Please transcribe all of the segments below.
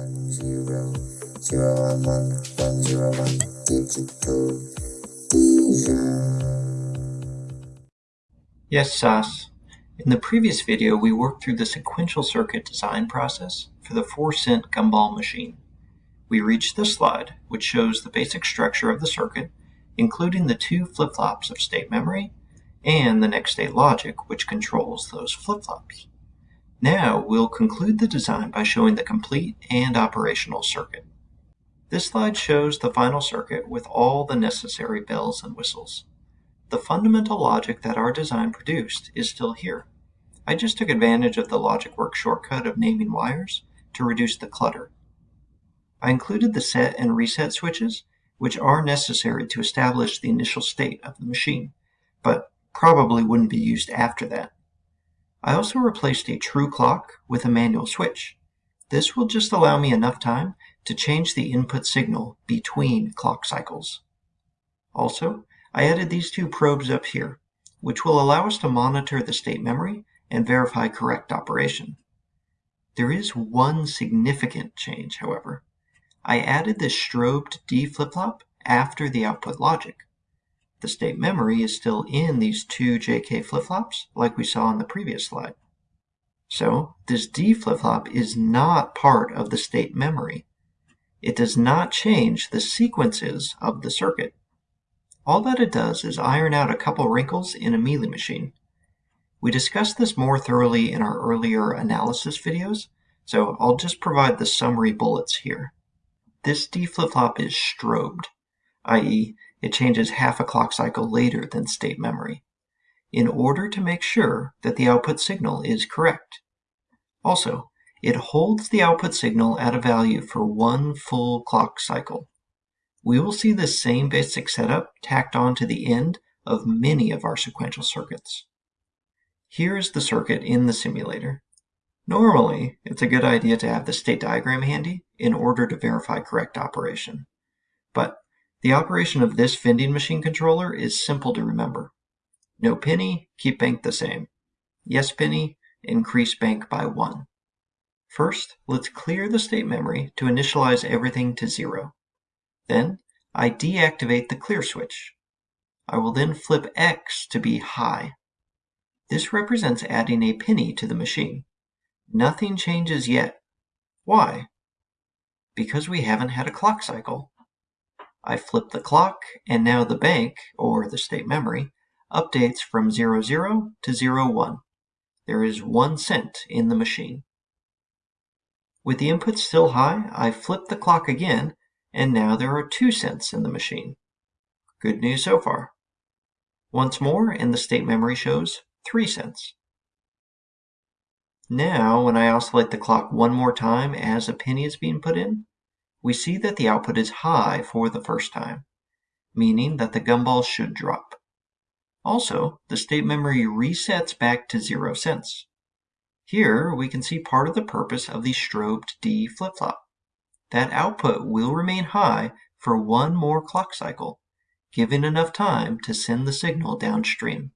one zero zero one one one zero one digital Yes, Sas. In the previous video, we worked through the sequential circuit design process for the 4 cent gumball machine. We reached this slide, which shows the basic structure of the circuit, including the two flip-flops of state memory and the next state logic, which controls those flip-flops. Now we'll conclude the design by showing the complete and operational circuit. This slide shows the final circuit with all the necessary bells and whistles. The fundamental logic that our design produced is still here. I just took advantage of the LogicWorks shortcut of naming wires to reduce the clutter. I included the set and reset switches, which are necessary to establish the initial state of the machine, but probably wouldn't be used after that. I also replaced a true clock with a manual switch. This will just allow me enough time to change the input signal between clock cycles. Also, I added these two probes up here, which will allow us to monitor the state memory and verify correct operation. There is one significant change, however. I added this strobed D flip-flop after the output logic. The state memory is still in these two JK flip-flops, like we saw in the previous slide. So this D flip-flop is not part of the state memory. It does not change the sequences of the circuit. All that it does is iron out a couple wrinkles in a Mealy machine. We discussed this more thoroughly in our earlier analysis videos, so I'll just provide the summary bullets here. This D flip-flop is strobed, i.e. it changes half a clock cycle later than state memory, in order to make sure that the output signal is correct. Also, it holds the output signal at a value for one full clock cycle. We will see this same basic setup tacked on to the end of many of our sequential circuits. Here is the circuit in the simulator. Normally, it's a good idea to have the state diagram handy in order to verify correct operation. But the operation of this vending machine controller is simple to remember. No penny, keep bank the same. Yes penny, increase bank by 1. First, let's clear the state memory to initialize everything to 0. Then, I deactivate the clear switch. I will then flip X to be high. This represents adding a penny to the machine. Nothing changes yet. Why? Because we haven't had a clock cycle. I flip the clock, and now the bank, or the state memory, updates from 00 to 01. There is one cent in the machine. With the input still high, I flip the clock again, and now there are two cents in the machine. Good news so far. Once more, and the state memory shows 3 cents. Now, when I oscillate the clock one more time as a penny is being put in, we see that the output is high for the first time, meaning that the gumball should drop. Also, the state memory resets back to 0 cents. Here, we can see part of the purpose of the strobed D flip-flop. That output will remain high for one more clock cycle, giving enough time to send the signal downstream.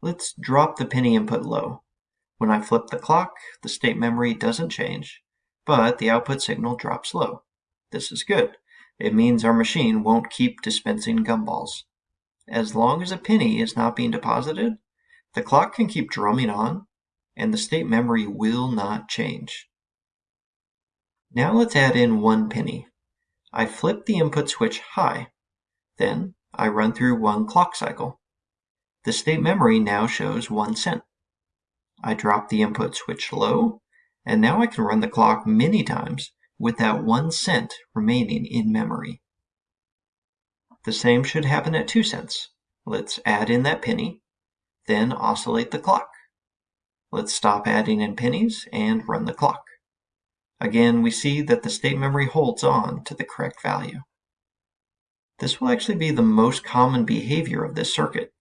Let's drop the penny input low. When I flip the clock, the state memory doesn't change, but the output signal drops low. This is good. It means our machine won't keep dispensing gumballs. As long as a penny is not being deposited, the clock can keep drumming on, and the state memory will not change. Now let's add in one penny. I flip the input switch high. Then I run through one clock cycle. The state memory now shows one cent. I drop the input switch low, and now I can run the clock many times with that one cent remaining in memory. The same should happen at 2 cents. Let's add in that penny, then oscillate the clock. Let's stop adding in pennies and run the clock. Again, we see that the state memory holds on to the correct value. This will actually be the most common behavior of this circuit.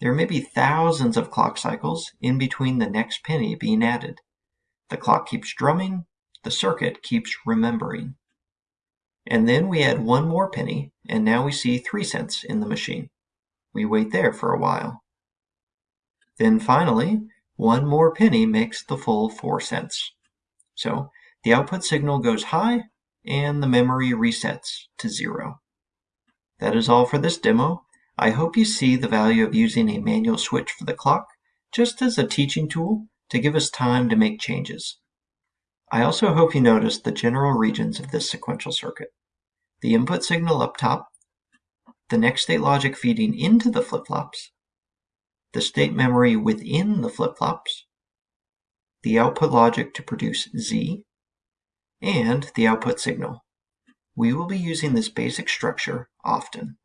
There may be thousands of clock cycles in between the next penny being added. The clock keeps drumming, the circuit keeps remembering. And then we add one more penny, and now we see 3 cents in the machine. We wait there for a while. Then finally, one more penny makes the full 4 cents. So The output signal goes high and the memory resets to zero. That is all for this demo. I hope you see the value of using a manual switch for the clock just as a teaching tool to give us time to make changes. I also hope you noticed the general regions of this sequential circuit. The input signal up top, the next state logic feeding into the flip-flops, the state memory within the flip-flops, the output logic to produce Z, and the output signal. We will be using this basic structure often.